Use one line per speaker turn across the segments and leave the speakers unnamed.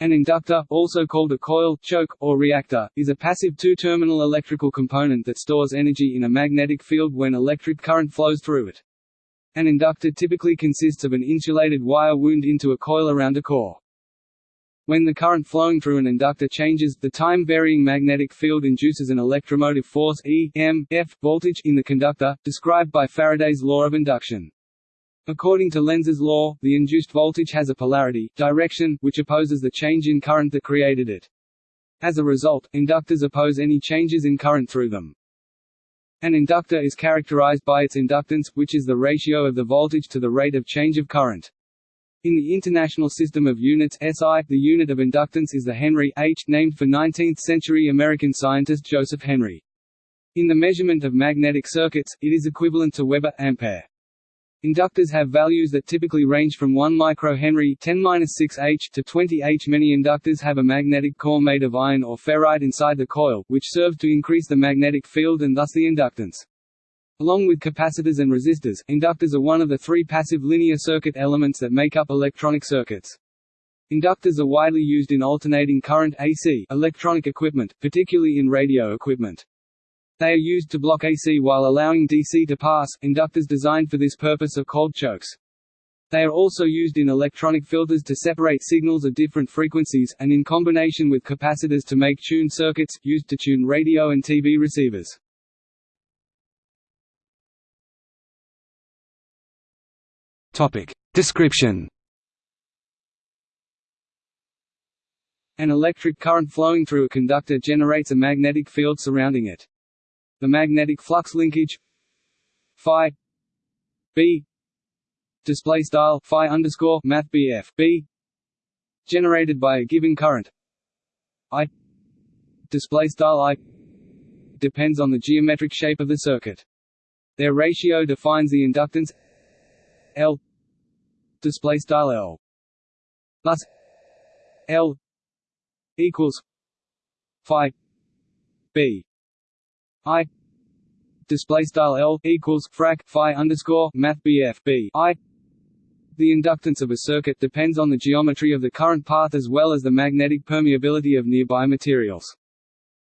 An inductor, also called a coil, choke, or reactor, is a passive two-terminal electrical component that stores energy in a magnetic field when electric current flows through it. An inductor typically consists of an insulated wire wound into a coil around a core. When the current flowing through an inductor changes, the time-varying magnetic field induces an electromotive force E, M, F voltage in the conductor, described by Faraday's law of induction. According to Lenz's law, the induced voltage has a polarity direction, which opposes the change in current that created it. As a result, inductors oppose any changes in current through them. An inductor is characterized by its inductance, which is the ratio of the voltage to the rate of change of current. In the International System of Units SI, the unit of inductance is the Henry H, named for 19th-century American scientist Joseph Henry. In the measurement of magnetic circuits, it is equivalent to Weber ampere. Inductors have values that typically range from 1 microhenry 10-6H to 20 H. Many inductors have a magnetic core made of iron or ferrite inside the coil, which serves to increase the magnetic field and thus the inductance. Along with capacitors and resistors, inductors are one of the three passive linear circuit elements that make up electronic circuits. Inductors are widely used in alternating current AC electronic equipment, particularly in radio equipment. They are used to block AC while allowing DC to pass. Inductors designed for this purpose are called chokes. They are also used in electronic filters to separate signals of different frequencies, and in combination with capacitors to make tuned circuits, used to tune radio and TV receivers. Description An electric current flowing through a conductor generates a magnetic field surrounding it. The magnetic flux linkage phi b display style phi underscore math bf b generated by a given current i display style i depends on the geometric shape of the circuit. Their ratio defines the inductance L display style L thus L equals phi b I display style L equals frac phi underscore math BF B I the inductance of a circuit depends on the geometry of the current path as well as the magnetic permeability of nearby materials.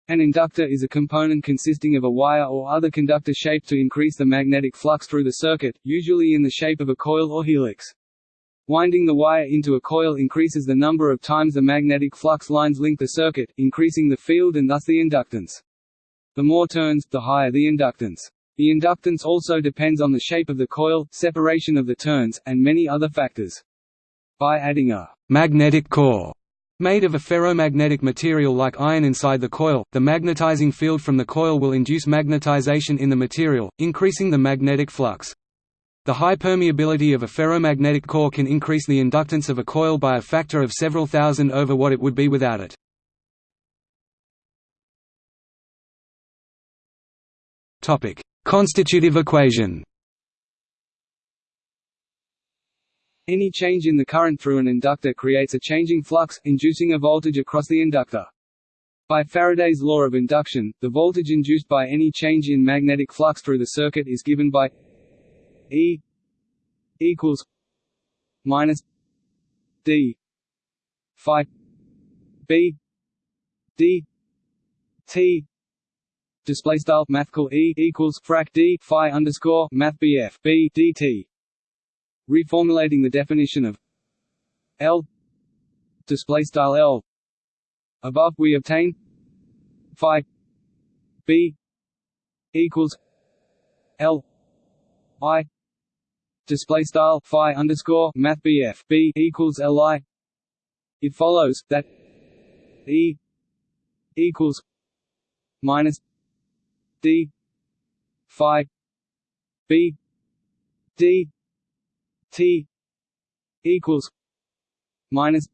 An inductor is a component consisting of a wire or other conductor shaped to increase the magnetic flux through the circuit, usually in the shape of a coil or helix. Winding the wire into a coil increases the number of times the magnetic flux lines link the circuit, increasing the field and thus the inductance. The more turns, the higher the inductance. The inductance also depends on the shape of the coil, separation of the turns, and many other factors. By adding a magnetic core made of a ferromagnetic material like iron inside the coil, the magnetizing field from the coil will induce magnetization in the material, increasing the magnetic flux. The high permeability of a ferromagnetic core can increase the inductance of a coil by a factor of several thousand over what it would be without it. Topic: Constitutive equation. Any change in the current through an inductor creates a changing flux, inducing a voltage across the inductor. By Faraday's law of induction, the voltage induced by any change in magnetic flux through the circuit is given by E equals minus D phi B D T display style mathcal e equals frac d phi underscore math bf b dt. Reformulating the definition of L display style L above, we obtain phi b equals L I display style phi underscore math bf b equals li. It follows that E equals minus phi b d t equals minus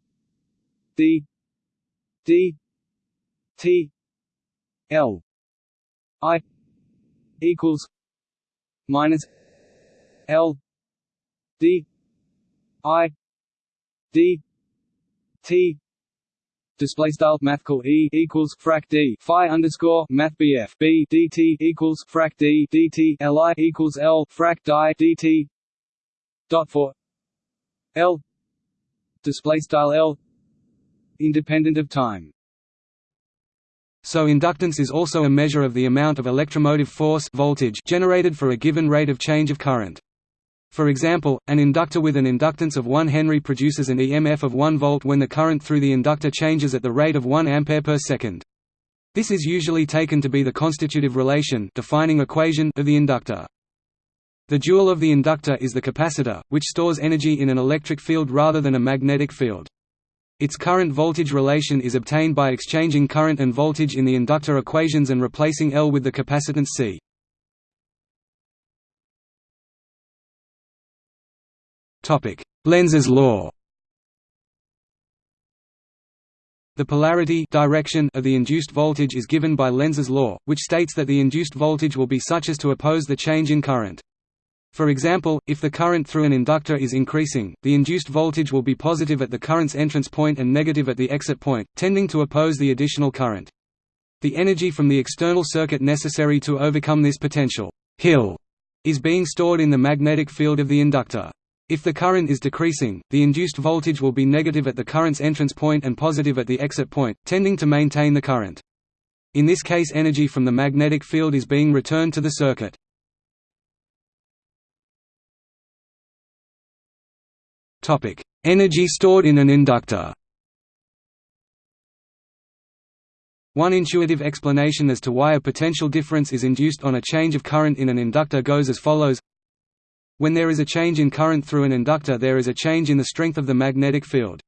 d d t l. I equals minus l d i d t display style mathcal e equals frac d phi underscore math bf b dt equals frac d dt li equals l frac di dt dot for l display style l independent of time.
So inductance is also a measure of the amount of electromotive force voltage generated for a given rate of change of current. For example, an inductor with an inductance of 1 Henry produces an EMF of 1 volt when the current through the inductor changes at the rate of 1 ampere per second. This is usually taken to be the constitutive relation defining equation of the inductor. The dual of the inductor is the capacitor, which stores energy in an electric field rather than a magnetic field. Its current-voltage relation is obtained by exchanging current and voltage in the inductor equations and replacing L with the capacitance C. Lenz's law The polarity direction of the induced voltage is given by Lenz's law, which states that the induced voltage will be such as to oppose the change in current. For example, if the current through an inductor is increasing, the induced voltage will be positive at the current's entrance point and negative at the exit point, tending to oppose the additional current. The energy from the external circuit necessary to overcome this potential hill is being stored in the magnetic field of the inductor. If the current is decreasing, the induced voltage will be negative at the current's entrance point and positive at the exit point, tending to maintain the current. In this case energy from the magnetic field is being returned to the circuit. Energy stored in an inductor. One intuitive explanation as to why a potential difference is induced on a change of current in an inductor goes as follows When there is a change in current through an inductor there is a change in the strength of the magnetic field.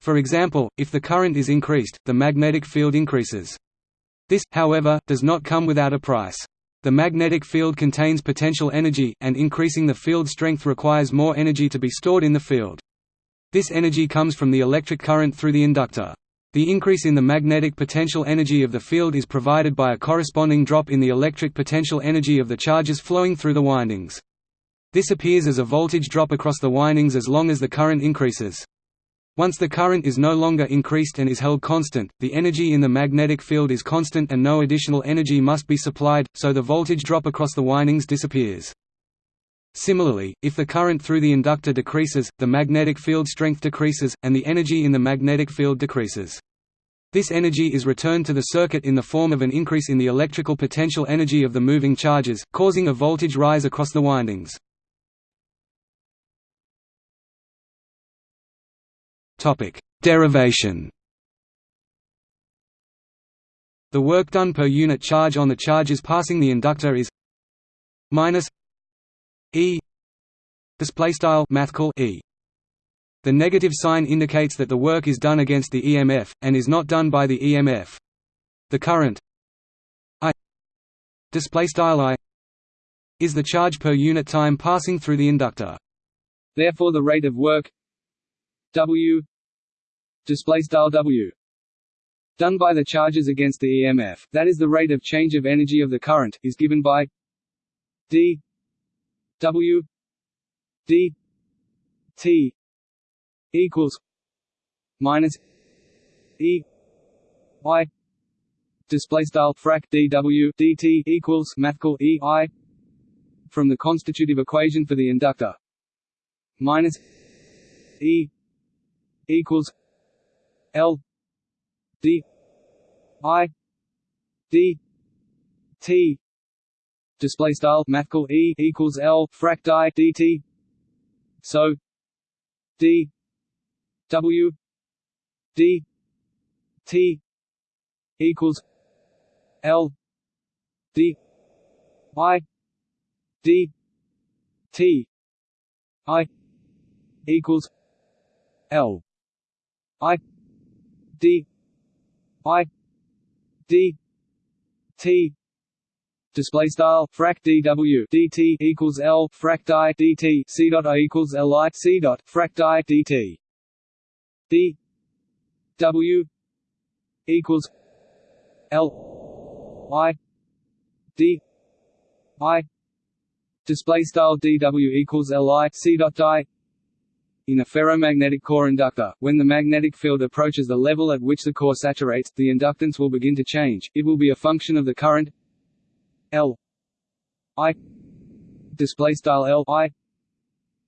For example, if the current is increased, the magnetic field increases. This, however, does not come without a price. The magnetic field contains potential energy, and increasing the field strength requires more energy to be stored in the field. This energy comes from the electric current through the inductor. The increase in the magnetic potential energy of the field is provided by a corresponding drop in the electric potential energy of the charges flowing through the windings. This appears as a voltage drop across the windings as long as the current increases. Once the current is no longer increased and is held constant, the energy in the magnetic field is constant and no additional energy must be supplied, so the voltage drop across the windings disappears. Similarly, if the current through the inductor decreases, the magnetic field strength decreases, and the energy in the magnetic field decreases. This energy is returned to the circuit in the form of an increase in the electrical potential energy of the moving charges, causing a voltage rise across the windings. Topic: Derivation. The work done per unit charge on the charges passing the inductor is minus E display style E. The negative sign indicates that the work is done against the EMF and is not done by the EMF. The current I display style I is the charge per unit time passing through the inductor.
Therefore the rate of work W display style W. Done by the charges against the EMF that is the rate of change of energy of the current is given by d. W. D. T. equals minus E. I display style frac dw dt equals mathcal e i from the constitutive equation for the inductor minus e equals L D I D T. Display style mathcal E equals L frac I dt so D W D T equals L D I D T. I equals L I D I D T display style frac dw dt equals l frac di dt c dot i equals l i c dot frac di dt d w equals l i d i display style dw equals l i c dot di in a ferromagnetic core inductor, when the magnetic field approaches the level at which the core saturates, the inductance will begin to change. It will be a function of the current L I display style L I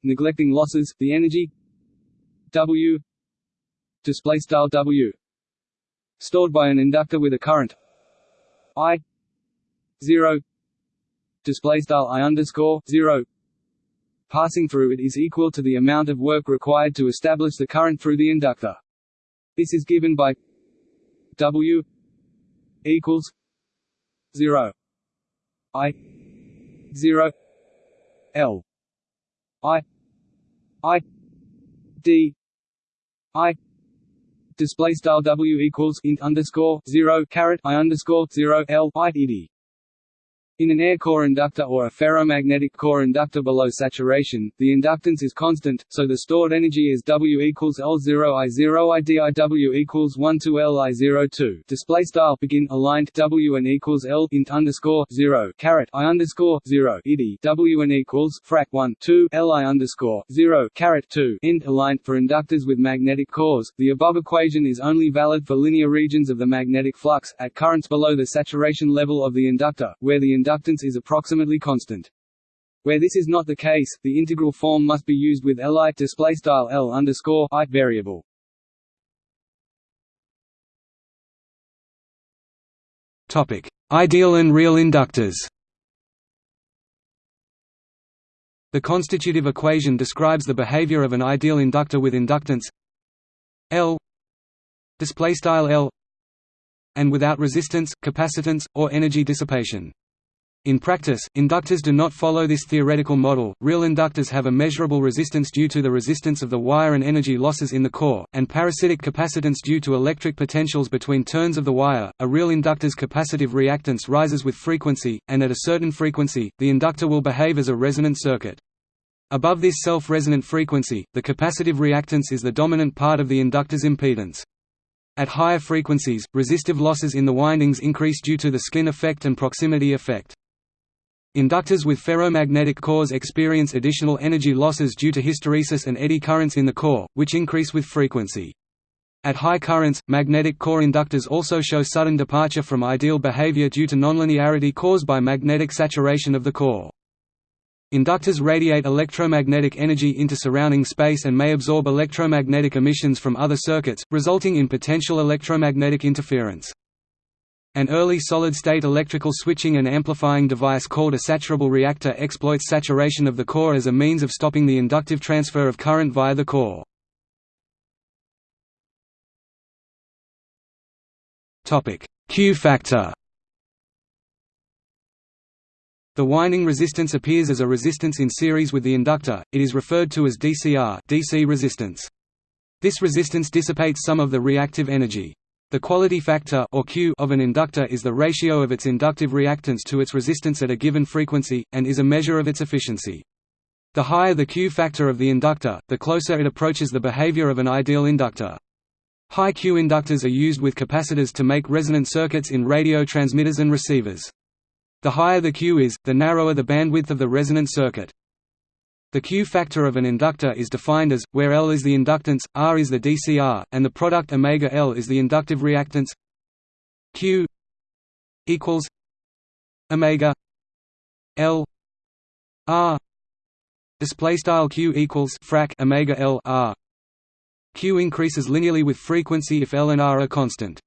neglecting losses, the energy W display style W stored by an inductor with a current I zero display style I underscore zero passing through it is equal to the amount of work required to establish the current through the inductor. This is given by W equals zero I zero L I I D I display style W equals int underscore zero caret I underscore zero L I D in an air core inductor or a ferromagnetic core inductor below saturation, the inductance is constant, so the stored energy is W equals L0 I0 IDIW equals 1 to LI02. Display style begin aligned W and equals L int underscore 0 caret I underscore 0 IDI W and equals frac 1 2 LI underscore 0 caret 2 int aligned for inductors with magnetic cores. The above equation is only valid for linear regions of the magnetic flux at currents below the saturation level of the inductor, where the inductance is approximately constant. Where this is not the case, the integral form must be used with Li display style L underscore I variable.
Topic: Ideal and real inductors. The constitutive equation describes the behavior of an ideal inductor with inductance L display style L and without resistance, capacitance, or energy dissipation. In practice, inductors do not follow this theoretical model. Real inductors have a measurable resistance due to the resistance of the wire and energy losses in the core, and parasitic capacitance due to electric potentials between turns of the wire. A real inductor's capacitive reactance rises with frequency, and at a certain frequency, the inductor will behave as a resonant circuit. Above this self-resonant frequency, the capacitive reactance is the dominant part of the inductor's impedance. At higher frequencies, resistive losses in the windings increase due to the skin effect and proximity effect. Inductors with ferromagnetic cores experience additional energy losses due to hysteresis and eddy currents in the core, which increase with frequency. At high currents, magnetic core inductors also show sudden departure from ideal behavior due to nonlinearity caused by magnetic saturation of the core. Inductors radiate electromagnetic energy into surrounding space and may absorb electromagnetic emissions from other circuits, resulting in potential electromagnetic interference. An early solid-state electrical switching and amplifying device called a saturable reactor exploits saturation of the core as a means of stopping the inductive transfer of current via the core. Q factor The winding resistance appears as a resistance in series with the inductor, it is referred to as DCR DC resistance. This resistance dissipates some of the reactive energy. The quality factor or Q of an inductor is the ratio of its inductive reactance to its resistance at a given frequency, and is a measure of its efficiency. The higher the Q factor of the inductor, the closer it approaches the behavior of an ideal inductor. High Q inductors are used with capacitors to make resonant circuits in radio transmitters and receivers. The higher the Q is, the narrower the bandwidth of the resonant circuit. The Q factor of an inductor is defined as, where L is the inductance, R is the DCR, and the product omega L is the inductive reactance Q equals omega L R display style Q equals frac omega L R Q increases linearly with frequency if L and R are constant.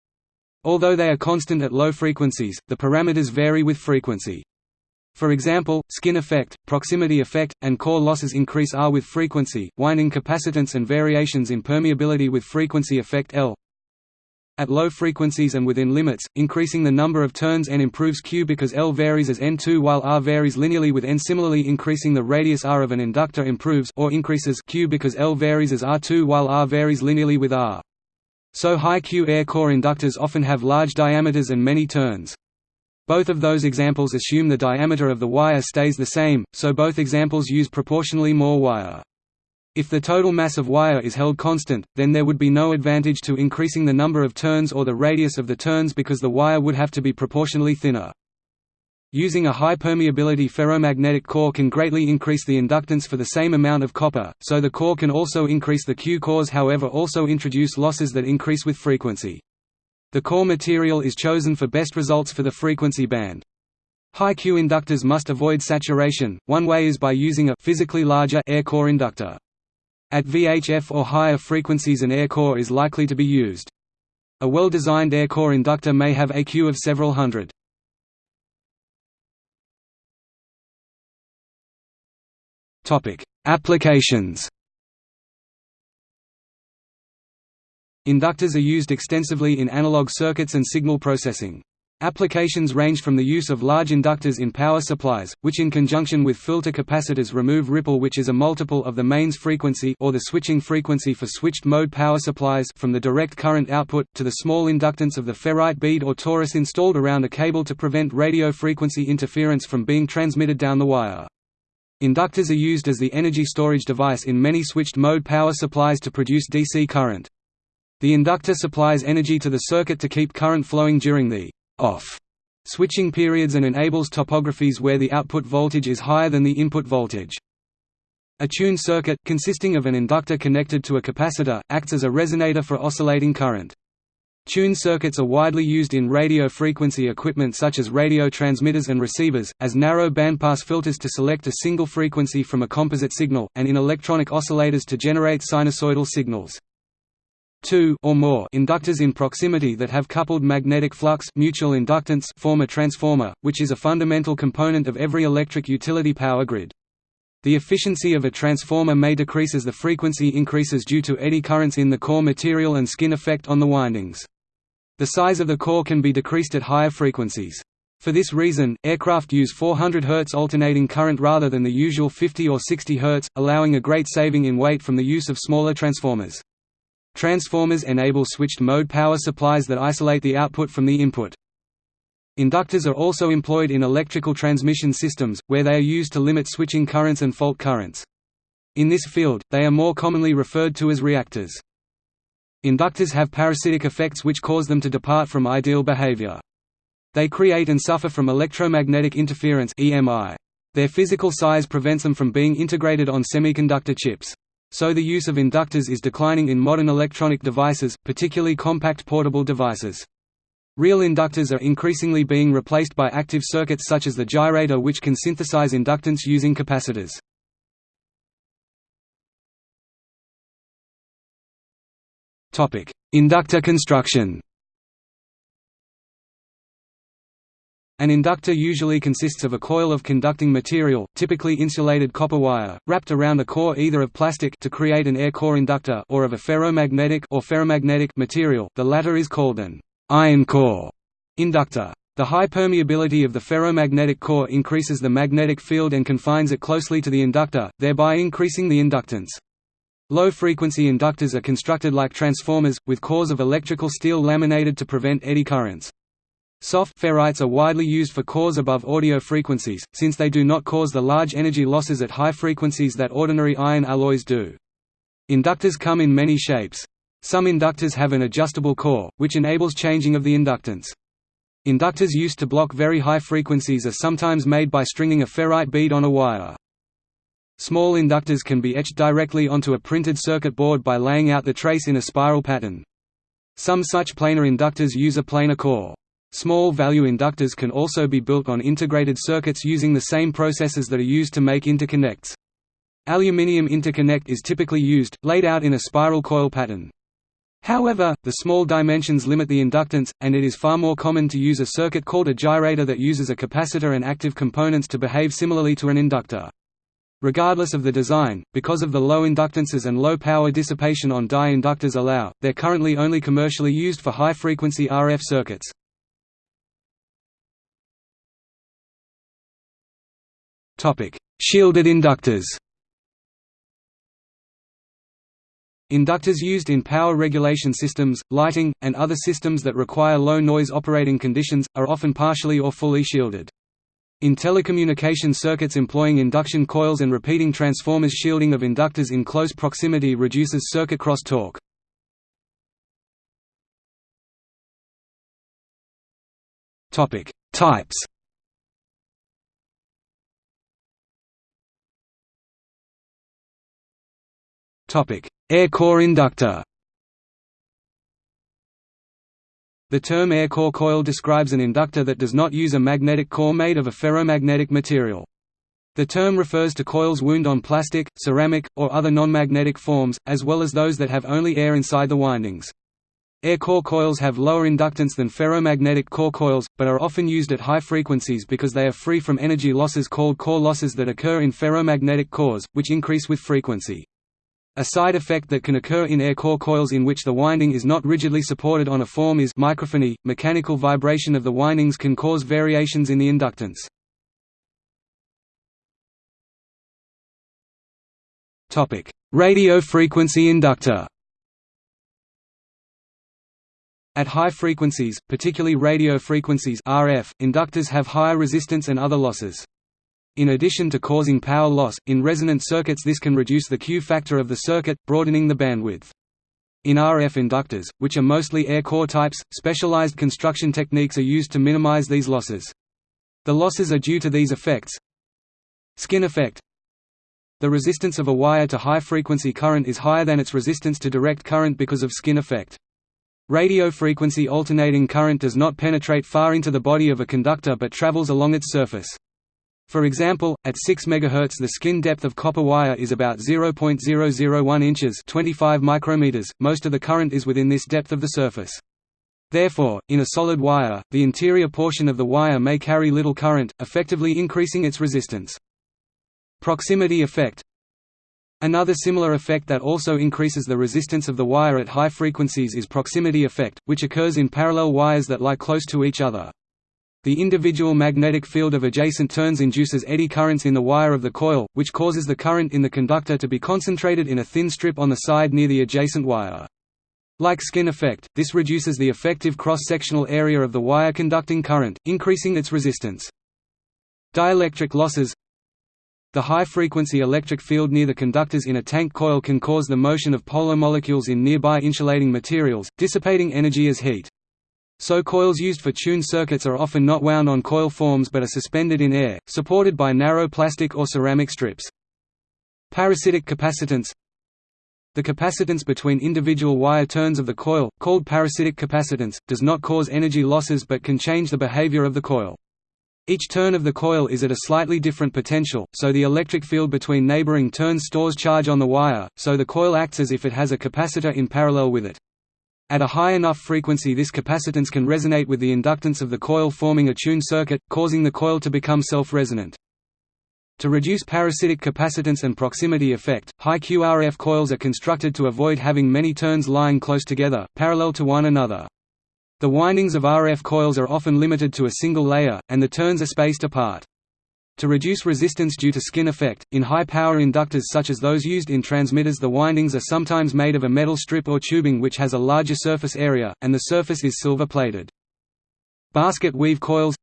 Although they are constant at low frequencies, the parameters vary with frequency. For example, skin effect, proximity effect, and core losses increase R with frequency, winding capacitance and variations in permeability with frequency affect L. At low frequencies and within limits, increasing the number of turns N improves Q because L varies as N2 while R varies linearly with N. Similarly increasing the radius R of an inductor improves or increases Q because L varies as R2 while R varies linearly with R. So high Q air core inductors often have large diameters and many turns. Both of those examples assume the diameter of the wire stays the same, so both examples use proportionally more wire. If the total mass of wire is held constant, then there would be no advantage to increasing the number of turns or the radius of the turns because the wire would have to be proportionally thinner. Using a high permeability ferromagnetic core can greatly increase the inductance for the same amount of copper, so the core can also increase the Q cores however also introduce losses that increase with frequency. The core material is chosen for best results for the frequency band. High Q inductors must avoid saturation, one way is by using a physically larger air core inductor. At VHF or higher frequencies an air core is likely to be used. A well-designed air core inductor may have a Q of several hundred. Applications Inductors are used extensively in analog circuits and signal processing. Applications range from the use of large inductors in power supplies, which in conjunction with filter capacitors remove ripple which is a multiple of the mains frequency or the switching frequency for switched-mode power supplies from the direct current output, to the small inductance of the ferrite bead or torus installed around a cable to prevent radio frequency interference from being transmitted down the wire. Inductors are used as the energy storage device in many switched-mode power supplies to produce DC current. The inductor supplies energy to the circuit to keep current flowing during the off switching periods and enables topographies where the output voltage is higher than the input voltage. A tuned circuit, consisting of an inductor connected to a capacitor, acts as a resonator for oscillating current. Tuned circuits are widely used in radio frequency equipment such as radio transmitters and receivers, as narrow bandpass filters to select a single frequency from a composite signal, and in electronic oscillators to generate sinusoidal signals two or more inductors in proximity that have coupled magnetic flux mutual inductance form a transformer, which is a fundamental component of every electric utility power grid. The efficiency of a transformer may decrease as the frequency increases due to eddy currents in the core material and skin effect on the windings. The size of the core can be decreased at higher frequencies. For this reason, aircraft use 400 Hz alternating current rather than the usual 50 or 60 Hz, allowing a great saving in weight from the use of smaller transformers. Transformers enable switched-mode power supplies that isolate the output from the input. Inductors are also employed in electrical transmission systems, where they are used to limit switching currents and fault currents. In this field, they are more commonly referred to as reactors. Inductors have parasitic effects which cause them to depart from ideal behavior. They create and suffer from electromagnetic interference. Their physical size prevents them from being integrated on semiconductor chips. So the use of inductors is declining in modern electronic devices, particularly compact portable devices. Real inductors are increasingly being replaced by active circuits such as the gyrator which can synthesize inductance using capacitors. Inductor construction An inductor usually consists of a coil of conducting material, typically insulated copper wire, wrapped around a core either of plastic to create an air core inductor or of a ferromagnetic or ferrimagnetic material the latter is called an iron core inductor. The high permeability of the ferromagnetic core increases the magnetic field and confines it closely to the inductor, thereby increasing the inductance. Low-frequency inductors are constructed like transformers, with cores of electrical steel laminated to prevent eddy currents. Soft ferrites are widely used for cores above audio frequencies, since they do not cause the large energy losses at high frequencies that ordinary iron alloys do. Inductors come in many shapes. Some inductors have an adjustable core, which enables changing of the inductance. Inductors used to block very high frequencies are sometimes made by stringing a ferrite bead on a wire. Small inductors can be etched directly onto a printed circuit board by laying out the trace in a spiral pattern. Some such planar inductors use a planar core. Small value inductors can also be built on integrated circuits using the same processes that are used to make interconnects. Aluminium interconnect is typically used, laid out in a spiral coil pattern. However, the small dimensions limit the inductance, and it is far more common to use a circuit called a gyrator that uses a capacitor and active components to behave similarly to an inductor. Regardless of the design, because of the low inductances and low power dissipation on die inductors allow, they're currently only commercially used for high-frequency RF circuits. Shielded inductors. Inductors used in power regulation systems, lighting, and other systems that require low noise operating conditions, are often partially or fully shielded. In telecommunication circuits employing induction coils and repeating transformers shielding of inductors in close proximity reduces circuit cross-talk. Types Air core inductor The term air core coil describes an inductor that does not use a magnetic core made of a ferromagnetic material. The term refers to coils wound on plastic, ceramic, or other non-magnetic forms, as well as those that have only air inside the windings. Air core coils have lower inductance than ferromagnetic core coils, but are often used at high frequencies because they are free from energy losses called core losses that occur in ferromagnetic cores, which increase with frequency. A side effect that can occur in air core coils in which the winding is not rigidly supported on a form is microphony. Mechanical vibration of the windings can cause variations in the inductance. Topic: Radio frequency inductor. At high frequencies, particularly radio frequencies RF, inductors have higher resistance and other losses. In addition to causing power loss, in resonant circuits this can reduce the Q factor of the circuit, broadening the bandwidth. In RF inductors, which are mostly air core types, specialized construction techniques are used to minimize these losses. The losses are due to these effects Skin effect the resistance of a wire to high-frequency current is higher than its resistance to direct current because of skin effect. Radio frequency alternating current does not penetrate far into the body of a conductor but travels along its surface. For example, at 6 MHz the skin depth of copper wire is about 0.001 inches 25 micrometers. .Most of the current is within this depth of the surface. Therefore, in a solid wire, the interior portion of the wire may carry little current, effectively increasing its resistance. Proximity effect Another similar effect that also increases the resistance of the wire at high frequencies is proximity effect, which occurs in parallel wires that lie close to each other. The individual magnetic field of adjacent turns induces eddy currents in the wire of the coil, which causes the current in the conductor to be concentrated in a thin strip on the side near the adjacent wire. Like skin effect, this reduces the effective cross-sectional area of the wire conducting current, increasing its resistance. Dielectric losses the high-frequency electric field near the conductors in a tank coil can cause the motion of polar molecules in nearby insulating materials, dissipating energy as heat. So coils used for tuned circuits are often not wound on coil forms but are suspended in air, supported by narrow plastic or ceramic strips. Parasitic capacitance The capacitance between individual wire turns of the coil, called parasitic capacitance, does not cause energy losses but can change the behavior of the coil. Each turn of the coil is at a slightly different potential, so the electric field between neighboring turns stores charge on the wire, so the coil acts as if it has a capacitor in parallel with it. At a high enough frequency this capacitance can resonate with the inductance of the coil forming a tuned circuit, causing the coil to become self-resonant. To reduce parasitic capacitance and proximity effect, high QRF coils are constructed to avoid having many turns lying close together, parallel to one another. The windings of RF coils are often limited to a single layer, and the turns are spaced apart. To reduce resistance due to skin effect, in high-power inductors such as those used in transmitters the windings are sometimes made of a metal strip or tubing which has a larger surface area, and the surface is silver-plated. Basket weave coils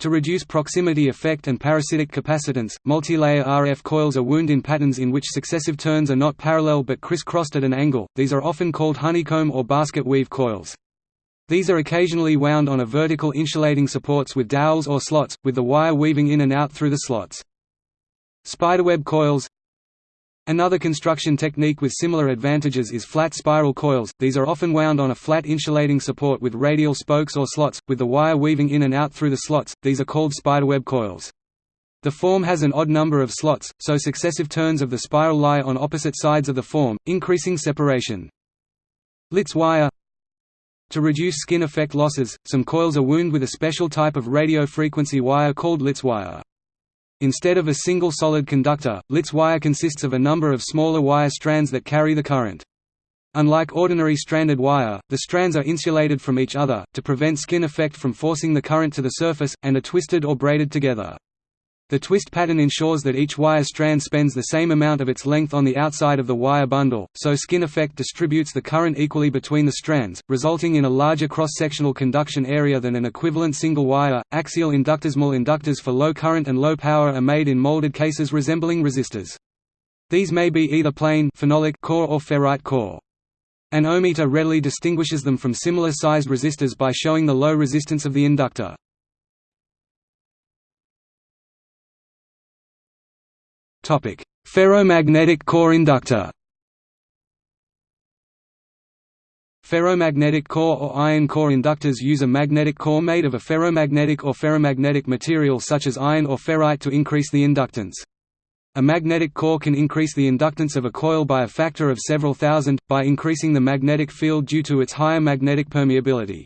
To reduce proximity effect and parasitic capacitance, multi-layer RF coils are wound in patterns in which successive turns are not parallel but criss-crossed at an angle, these are often called honeycomb or basket weave coils. These are occasionally wound on a vertical insulating supports with dowels or slots, with the wire weaving in and out through the slots. Spiderweb coils Another construction technique with similar advantages is flat spiral coils, these are often wound on a flat insulating support with radial spokes or slots, with the wire weaving in and out through the slots, these are called spiderweb coils. The form has an odd number of slots, so successive turns of the spiral lie on opposite sides of the form, increasing separation. Litz wire to reduce skin effect losses, some coils are wound with a special type of radio frequency wire called Litz wire. Instead of a single solid conductor, Litz wire consists of a number of smaller wire strands that carry the current. Unlike ordinary stranded wire, the strands are insulated from each other, to prevent skin effect from forcing the current to the surface, and are twisted or braided together. The twist pattern ensures that each wire strand spends the same amount of its length on the outside of the wire bundle, so skin effect distributes the current equally between the strands, resulting in a larger cross-sectional conduction area than an equivalent single wire. Axial inductors Small inductors for low current and low power are made in molded cases resembling resistors. These may be either plain phenolic core or ferrite core. An ohmmeter readily distinguishes them from similar sized resistors by showing the low resistance of the inductor. Topic: Ferromagnetic core inductor. Ferromagnetic core or iron core inductors use a magnetic core made of a ferromagnetic or ferrimagnetic material such as iron or ferrite to increase the inductance. A magnetic core can increase the inductance of a coil by a factor of several thousand, by increasing the magnetic field due to its higher magnetic permeability.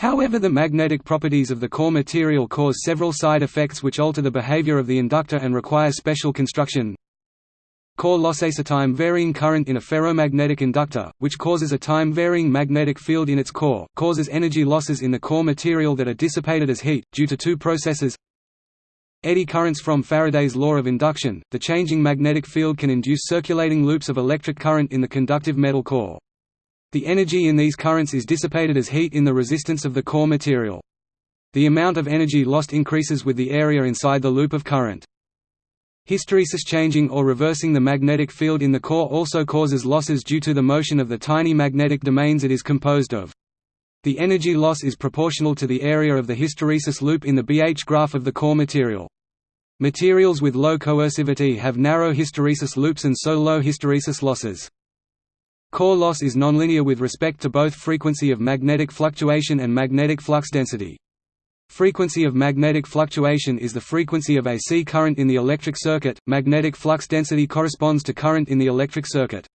However the magnetic properties of the core material cause several side effects which alter the behavior of the inductor and require special construction. Core loss A time varying current in a ferromagnetic inductor, which causes a time-varying magnetic field in its core, causes energy losses in the core material that are dissipated as heat, due to two processes Eddy currents from Faraday's law of induction, the changing magnetic field can induce circulating loops of electric current in the conductive metal core. The energy in these currents is dissipated as heat in the resistance of the core material. The amount of energy lost increases with the area inside the loop of current. Hysteresis changing or reversing the magnetic field in the core also causes losses due to the motion of the tiny magnetic domains it is composed of. The energy loss is proportional to the area of the hysteresis loop in the BH graph of the core material. Materials with low coercivity have narrow hysteresis loops and so low hysteresis losses. Core loss is nonlinear with respect to both frequency of magnetic fluctuation and magnetic flux density. Frequency of magnetic fluctuation is the frequency of AC current in the electric circuit, magnetic flux density corresponds to current in the electric circuit.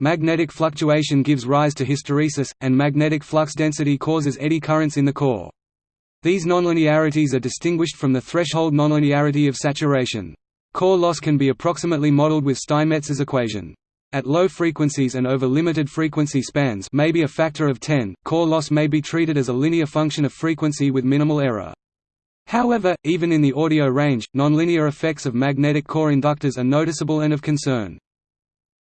Magnetic fluctuation gives rise to hysteresis, and magnetic flux density causes eddy currents in the core. These nonlinearities are distinguished from the threshold nonlinearity of saturation. Core loss can be approximately modeled with Steinmetz's equation. At low frequencies and over limited frequency spans maybe a factor of 10, core loss may be treated as a linear function of frequency with minimal error. However, even in the audio range, nonlinear effects of magnetic core inductors are noticeable and of concern.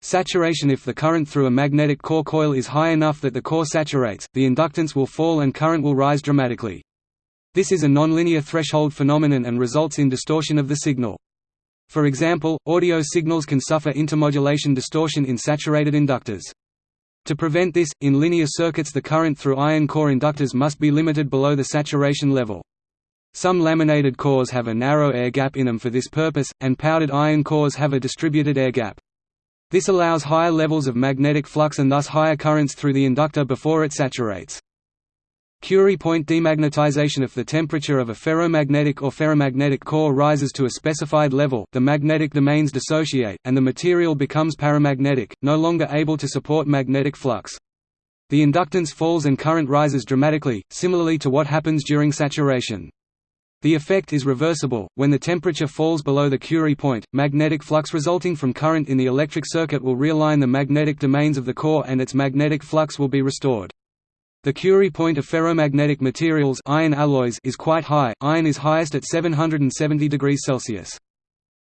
Saturation If the current through a magnetic core coil is high enough that the core saturates, the inductance will fall and current will rise dramatically. This is a nonlinear threshold phenomenon and results in distortion of the signal. For example, audio signals can suffer intermodulation distortion in saturated inductors. To prevent this, in linear circuits the current through iron core inductors must be limited below the saturation level. Some laminated cores have a narrow air gap in them for this purpose, and powdered iron cores have a distributed air gap. This allows higher levels of magnetic flux and thus higher currents through the inductor before it saturates. Curie point demagnetization If the temperature of a ferromagnetic or ferrimagnetic core rises to a specified level the magnetic domains dissociate, and the material becomes paramagnetic, no longer able to support magnetic flux. The inductance falls and current rises dramatically, similarly to what happens during saturation. The effect is reversible. When the temperature falls below the Curie point, magnetic flux resulting from current in the electric circuit will realign the magnetic domains of the core and its magnetic flux will be restored. The Curie point of ferromagnetic materials iron alloys is quite high. Iron is highest at 770 degrees Celsius.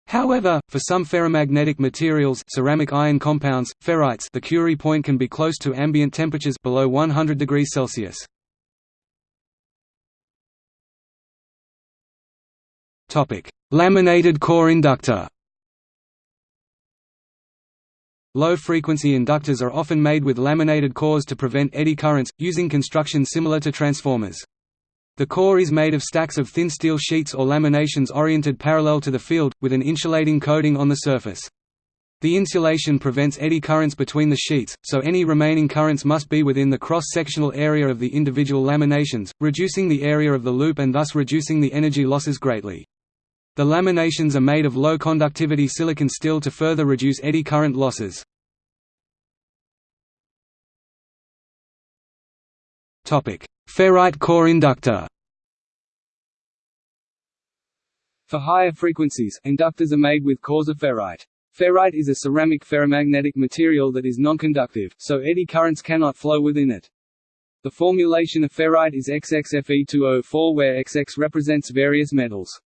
However, for some ferrimagnetic materials ceramic iron compounds, ferrites the Curie point can be close to ambient temperatures below 100 degrees Celsius. Laminated core inductor Low-frequency inductors are often made with laminated cores to prevent eddy currents, using construction similar to transformers. The core is made of stacks of thin steel sheets or laminations oriented parallel to the field, with an insulating coating on the surface. The insulation prevents eddy currents between the sheets, so any remaining currents must be within the cross-sectional area of the individual laminations, reducing the area of the loop and thus reducing the energy losses greatly. The laminations are made of low-conductivity silicon steel to further reduce eddy current losses. Ferrite core inductor
For higher frequencies, inductors are made with cores of ferrite. Ferrite is a ceramic ferromagnetic material that is nonconductive, so eddy currents cannot flow within it. The formulation of ferrite is XXFE204 where XX represents various metals.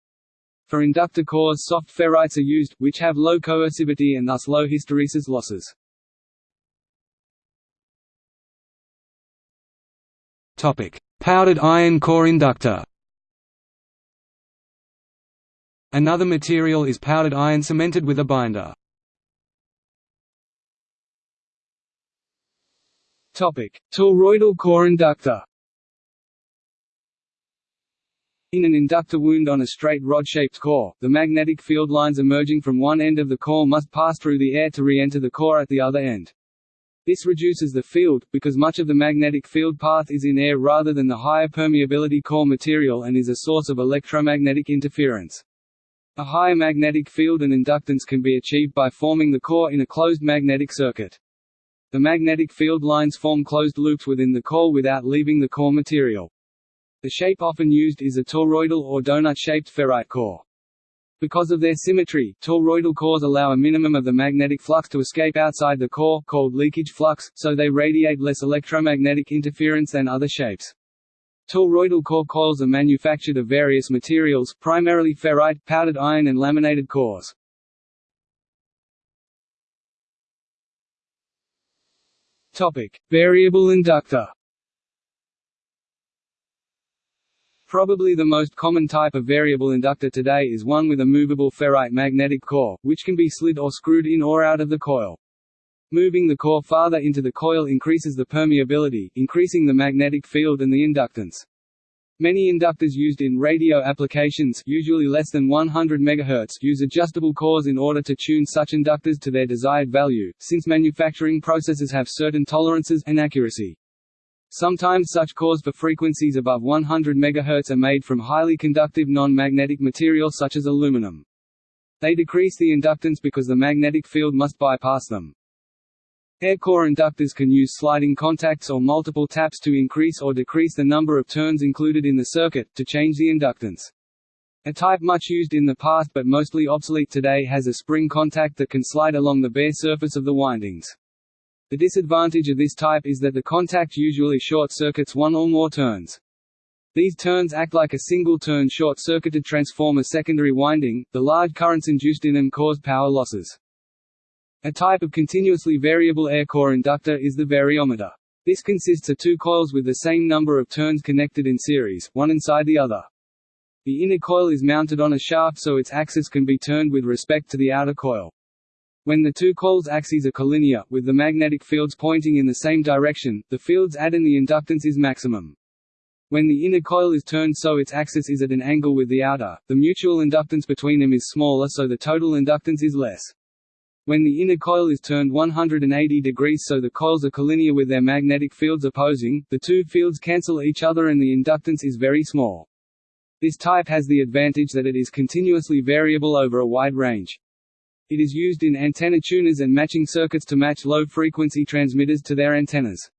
For inductor cores soft ferrites are used, which have low coercivity and thus low hysteresis losses.
Powdered iron core inductor Another material is powdered iron cemented with a binder.
Toroidal core inductor In an inductor wound on a straight rod-shaped core, the magnetic field lines emerging from one end of the core must pass through the air to re-enter the core at the other end. This reduces the field, because much of the magnetic field path is in air rather than the higher permeability core material and is a source of electromagnetic interference. A higher magnetic field and inductance can be achieved by forming the core in a closed magnetic circuit. The magnetic field lines form closed loops within the core without leaving the core material. The shape often used is a toroidal or donut-shaped ferrite core. Because of their symmetry, toroidal cores allow a minimum of the magnetic flux to escape outside the core called leakage flux, so they radiate less electromagnetic interference than other shapes. Toroidal core coils are manufactured of various materials, primarily ferrite, powdered iron and laminated cores. Topic: Variable inductor. Probably the most common type of variable inductor today is one with a movable ferrite magnetic core, which can be slid or screwed in or out of the coil. Moving the core farther into the coil increases the permeability, increasing the magnetic field and the inductance. Many inductors used in radio applications usually less than 100 MHz use adjustable cores in order to tune such inductors to their desired value, since manufacturing processes have certain tolerances and accuracy. Sometimes such cores for frequencies above 100 MHz are made from highly conductive non-magnetic material such as aluminum. They decrease the inductance because the magnetic field must bypass them. Air core inductors can use sliding contacts or multiple taps to increase or decrease the number of turns included in the circuit, to change the inductance. A type much used in the past but mostly obsolete today has a spring contact that can slide along the bare surface of the windings. The disadvantage of this type is that the contact usually short-circuits one or more turns. These turns act like a single-turn short-circuited transformer secondary winding, the large currents induced in them cause power losses. A type of continuously variable air core inductor is the variometer. This consists of two coils with the same number of turns connected in series, one inside the other. The inner coil is mounted on a shaft so its axis can be turned with respect to the outer coil. When the two coils' axes are collinear, with the magnetic fields pointing in the same direction, the fields add and the inductance is maximum. When the inner coil is turned so its axis is at an angle with the outer, the mutual inductance between them is smaller so the total inductance is less. When the inner coil is turned 180 degrees so the coils are collinear with their magnetic fields opposing, the two fields cancel each other and the inductance is very small. This type has the advantage that it is continuously variable over a wide range. It is used in antenna tuners and matching circuits to match low-frequency transmitters to their antennas.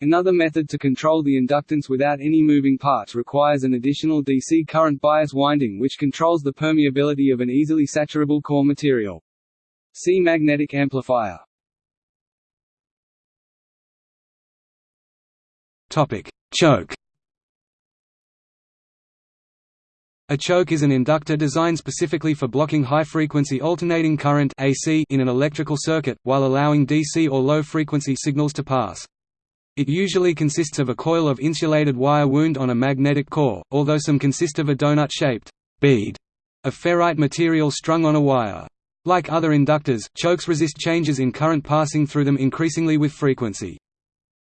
Another method to control the inductance without any moving parts requires an additional DC current bias winding which controls the permeability of an easily saturable core material. See magnetic amplifier.
Topic: Choke A choke is an inductor designed specifically for blocking high-frequency alternating current AC in an electrical circuit, while allowing DC or low-frequency signals to pass. It usually consists of a coil of insulated wire wound on a magnetic core, although some consist of a donut-shaped bead of ferrite material strung on a wire. Like other inductors, chokes resist changes in current passing through them increasingly with frequency.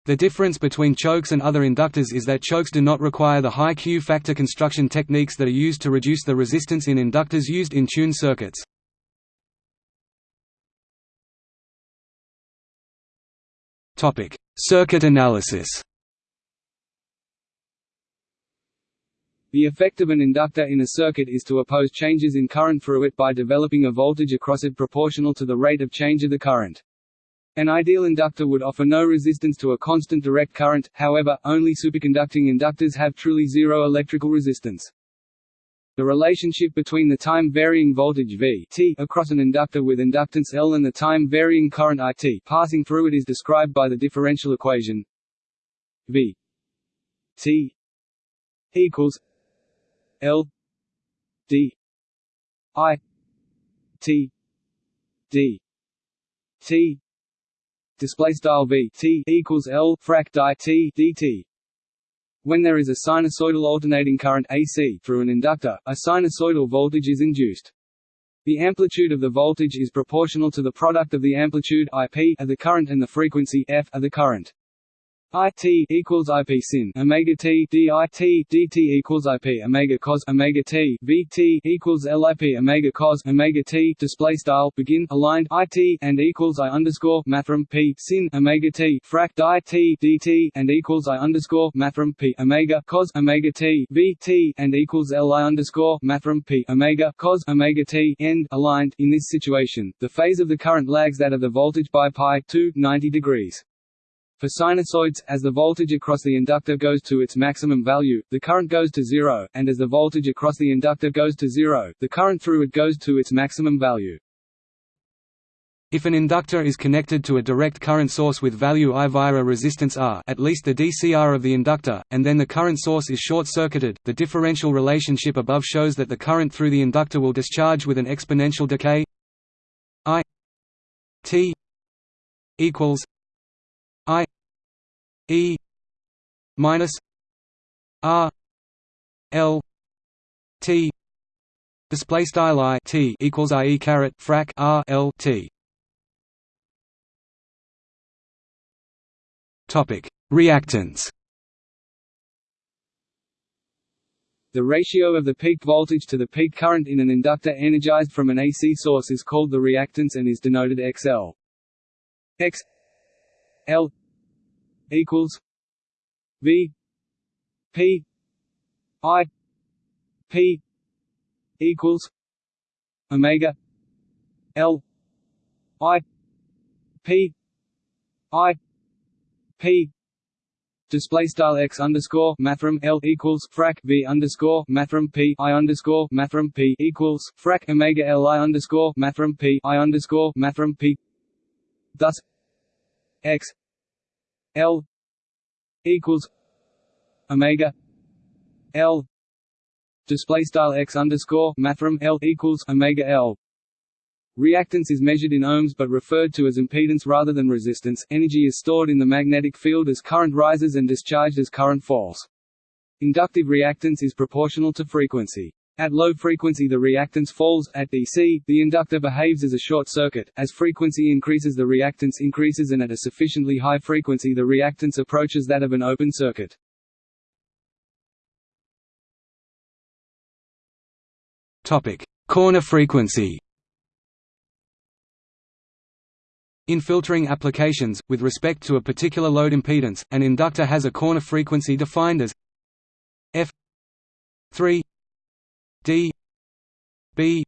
The difference between chokes and other inductors is that chokes do not require the high Q factor construction techniques that are used to reduce the resistance in inductors used in tuned circuits. Topic: Circuit analysis
The effect of an inductor in a circuit is to oppose changes in current through it by developing a voltage across it proportional to the rate of change of the current. An ideal inductor would offer no resistance to a constant direct current, however, only superconducting inductors have truly zero electrical resistance. The relationship between the time-varying voltage V t across an inductor with inductance L and the time-varying current I t passing through it is described by the differential equation V t equals L d I t d t display style v t equals l frac di t dt. When there is a sinusoidal alternating current AC through an inductor, a sinusoidal voltage is induced. The amplitude of the voltage is proportional to the product of the amplitude IP of the current and the frequency f of the current. IT equals IP sin. Omega T DT equals IP omega cos. Omega T VT equals LIP omega cos. Omega T. Display style. Begin. Aligned. IT and equals I underscore mathrm P. Sin. Omega T. Frac IT DT and equals I underscore mathrm P. Omega cos. Omega T VT and equals LI underscore mathrm P. Omega cos. Omega T. End. Aligned. In this situation the phase of the current lags that of the voltage by pi 2 90 degrees for sinusoids, as the voltage across the inductor goes to its maximum value, the current goes to zero, and as the voltage across the inductor goes to zero, the current through it goes to its maximum value.
If an inductor is connected to a direct current source with value I via a resistance R at least the DCR of the inductor, and then the current source is short-circuited, the differential relationship above shows that the current through the inductor will discharge with an exponential decay I T equals I E minus R L T display style I T equals I E caret frac R L T topic reactance
The ratio of the peak voltage to the peak current in an inductor energized from an AC source is called the reactance and is denoted XL. X L equals V P I P equals Omega L I P I P display style x underscore mathrm l equals frac v underscore mathrm p i underscore mathrm p equals frac omega l i underscore mathrm p i underscore mathrm p. Thus, x L equals Omega L display style x underscore mathrm L equals Omega L Reactance is measured in ohms but referred to as impedance rather than resistance. Energy is stored in the magnetic field as current rises and discharged as current falls. Inductive reactance is proportional to frequency. At low frequency the reactance falls, at DC, the inductor behaves as a short circuit, as frequency increases the reactance increases and at a sufficiently high frequency the reactance approaches that of an open circuit.
Corner frequency. In filtering applications, with respect to a particular load impedance, an inductor has a corner frequency defined as f 3 d b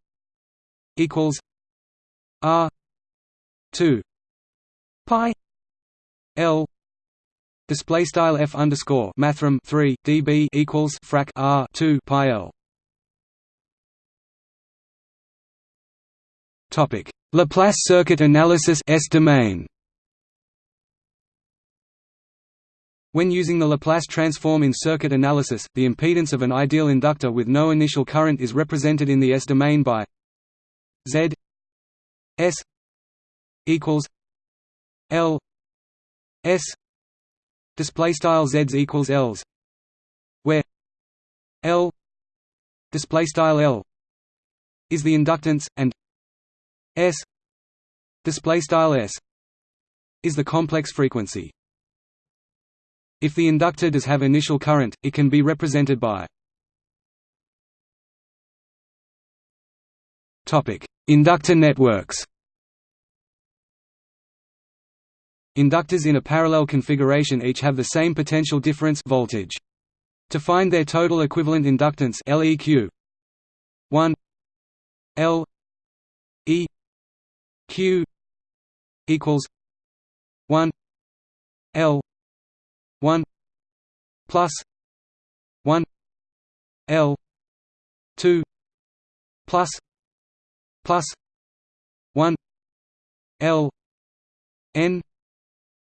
equals r 2 pi l display style f underscore mathrm 3 db equals frac r 2 pi l. Topic. Laplace circuit analysis s domain When using the Laplace transform in circuit analysis, the impedance of an ideal inductor with no initial current is represented in the S-domain by Z S equals L S display style Z equals L's where L display style L is the inductance and S display style S is the complex frequency if the inductor does have initial current, it can be represented by Inductor networks Inductors in a parallel configuration each have the same potential difference voltage. To find their total equivalent inductance LEQ 1 L E Q equals 1 L 1 plus 1 L 2 plus plus 1 L N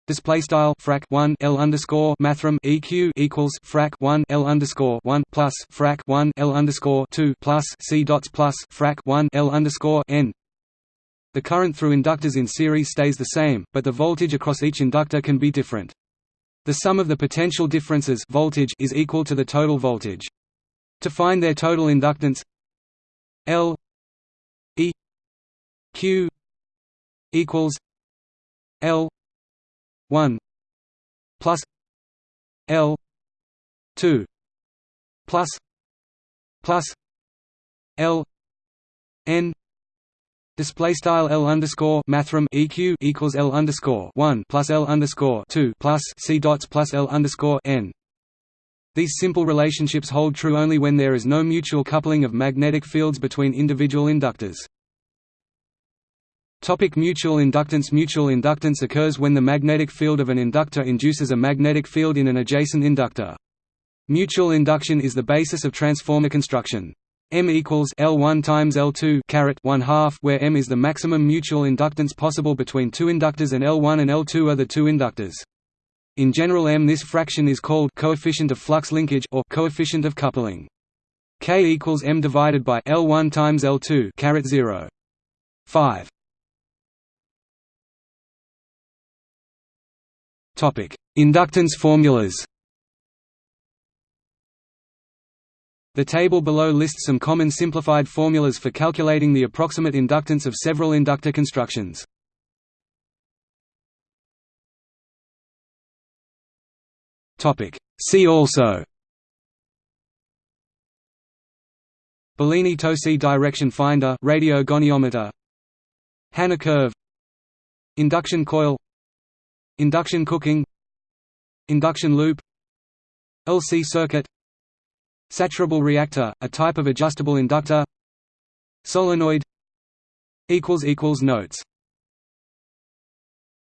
Display style frac one L underscore mathrm EQ equals frac one L underscore one plus frac one L underscore two plus C dots plus frac one L underscore N the current through inductors in series stays the same, but the voltage across each inductor can be different. The sum of the potential differences voltage is equal to the total voltage. To find their total inductance L E Q equals L one plus L two plus plus L N Display style L underscore mathrm EQ equals L underscore one plus L underscore two plus C dots plus L underscore N. These simple relationships hold true only when there is no mutual coupling of magnetic fields between individual inductors. Topic mutual inductance Mutual inductance occurs when the magnetic field of an inductor induces a magnetic field in an adjacent inductor. Mutual induction is the basis of transformer construction. M equals L1 times L2 caret 1 half where M is the maximum mutual inductance possible between two inductors and L1 and L2 are the two inductors. In general M this fraction is called coefficient of flux linkage or coefficient of coupling. K equals M divided by L1 times L2 caret 0. 5 Topic: Inductance formulas. The table below lists some common simplified formulas for calculating the approximate inductance of several inductor constructions. See also. Bellini-Tosi direction finder radio goniometer. Hanna curve. Induction coil. Induction cooking. Induction loop. LC circuit Saturable reactor, a type of adjustable inductor Solenoid Notes